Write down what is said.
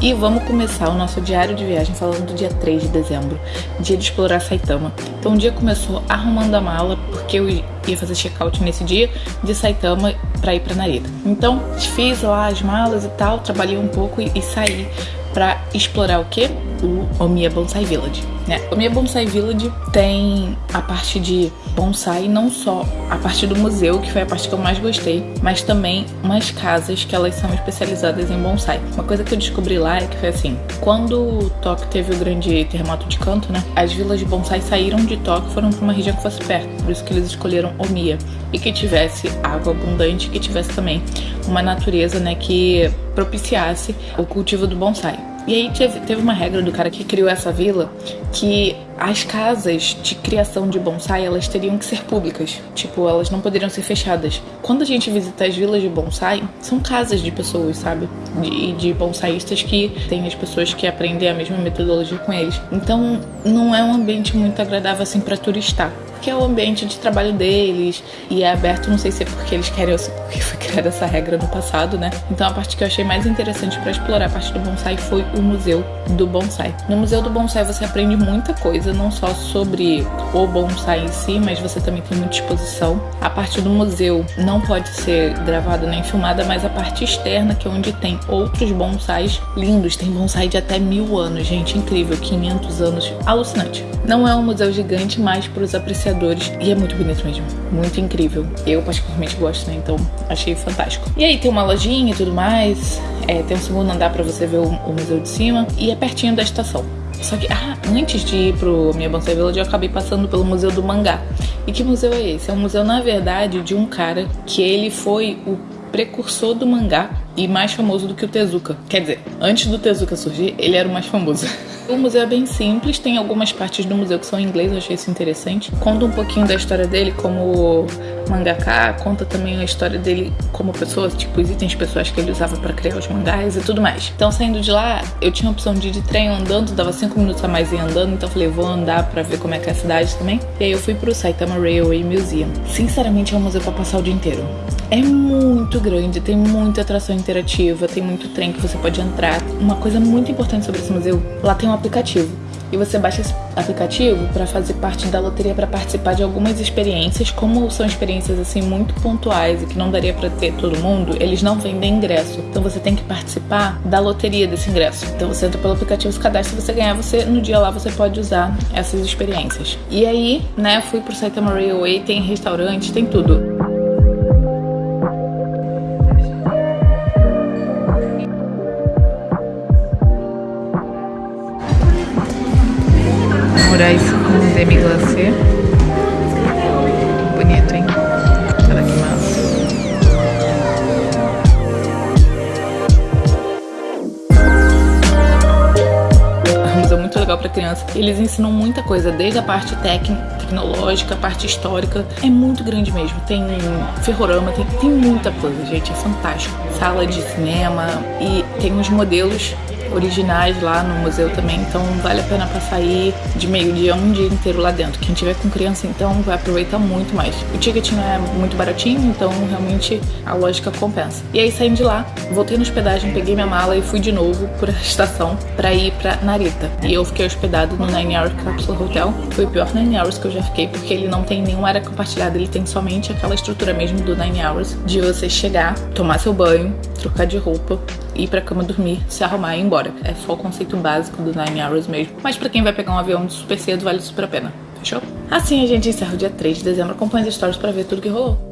E vamos começar o nosso diário de viagem falando do dia 3 de dezembro, dia de explorar Saitama. Então o dia começou arrumando a mala, porque eu ia fazer check-out nesse dia de Saitama para ir para Narita. Então fiz lá as malas e tal, trabalhei um pouco e, e saí para explorar o que? O Omiya Bonsai Village. Né? O Omiya Bonsai Village tem a parte de bonsai, não só a parte do museu, que foi a parte que eu mais gostei, mas também umas casas que elas são especializadas em bonsai. Uma coisa que eu descobri lá é que foi assim, quando Tóquio teve o grande terremoto de Kanto, né? As vilas de bonsai saíram de Tóquio e foram para uma região que fosse perto, por isso que eles escolheram Omiya e que tivesse água abundante, que tivesse também uma natureza, né, que propiciasse o cultivo do bonsai. E aí teve, uma regra do cara que criou essa vila que as casas de criação de bonsai elas teriam que ser públicas, tipo elas não poderiam ser fechadas. Quando a gente visita as vilas de bonsai, são casas de pessoas, sabe? De, de bonsaístas que tem as pessoas que aprendem a mesma metodologia com eles. Então não é um ambiente muito agradável assim para turistar que é o ambiente de trabalho deles e é aberto, não sei se é porque eles querem se porque foi criada essa regra no passado, né? Então a parte que eu achei mais interessante para explorar a parte do bonsai foi o museu do bonsai. No museu do bonsai você aprende muita coisa, não só sobre o bonsai em si, mas você também tem muita exposição. A parte do museu não pode ser gravada nem filmada, mas a parte externa, que é onde tem outros bonsais lindos, tem bonsai de até mil anos, gente, incrível, 500 anos, alucinante. Não é um museu gigante, mas para os apreciadores e é muito bonito mesmo, muito incrível. Eu particularmente gosto, né? Então achei fantástico. E aí tem uma lojinha e tudo mais, é, tem um segundo andar para você ver o, o, museu de cima e é pertinho da estação. Só que ah, antes de ir pro minha Bonsai Village, eu acabei passando pelo Museu do Mangá. E que museu é esse? É um museu, na verdade, de um cara que ele foi o precursor do mangá e mais famoso do que o Tezuka. Quer dizer, antes do Tezuka surgir, ele era o mais famoso. O museu é bem simples, tem algumas partes do museu que são em inglês, eu achei isso interessante. Conta um pouquinho da história dele como mangaka, conta também a história dele como pessoa, tipo os itens pessoais que ele usava para criar os mangás e tudo mais. Então, saindo de lá, eu tinha a opção de ir de trem andando, dava 5 minutos a mais ir andando, então falei, vou andar para ver como é que é a cidade também. E aí eu fui pro Saitama Railway Museum. Sinceramente, é um museu para passar o dia inteiro. É muito grande, tem muita atração interativa, tem muito trem que você pode entrar. Uma coisa muito importante sobre esse museu, lá tem um aplicativo. E você baixa esse aplicativo para fazer parte da loteria para participar de algumas experiências, como são experiências assim muito pontuais e que não daria para ter todo mundo, eles não vendem ingresso. Então você tem que participar da loteria desse ingresso. Então você entra pelo aplicativo, se cadastra, se você ganhar, você no dia lá você pode usar essas experiências. E aí, né, fui pro Saitama Railway, tem restaurante, tem tudo. Moraes com demi-glacê. Bonito, hein? Olha que massa. É muito legal para criança. Eles ensinam muita coisa, desde a parte técnica, tecnológica, a parte histórica. É muito grande mesmo. Tem ferrorama, tem, tem muita coisa, gente. É fantástico. Sala de cinema e tem uns modelos originais lá no museu também, então vale a pena passar aí de meio-dia um dia inteiro lá dentro. Quem tiver com criança então vai aproveitar muito mais. O ticket não é muito baratinho, então realmente a lógica compensa. E aí saindo de lá, voltei na hospedagem, peguei minha mala e fui de novo por a estação para ir para Narita. E eu fiquei hospedado no Nine Hour Capsule Hotel. Foi o pior Nine Hours que eu já fiquei, porque ele não tem nenhuma área compartilhada, ele tem somente aquela estrutura mesmo do Nine Hours de você chegar, tomar seu banho, trocar de roupa, ir pra cama dormir, se arrumar e ir embora. É só o conceito básico do Nine Hours mesmo. Mas pra quem vai pegar um avião super cedo, vale super a pena. Fechou? Assim a gente encerra o dia 3 de dezembro. Acompanhe as stories pra ver tudo que rolou.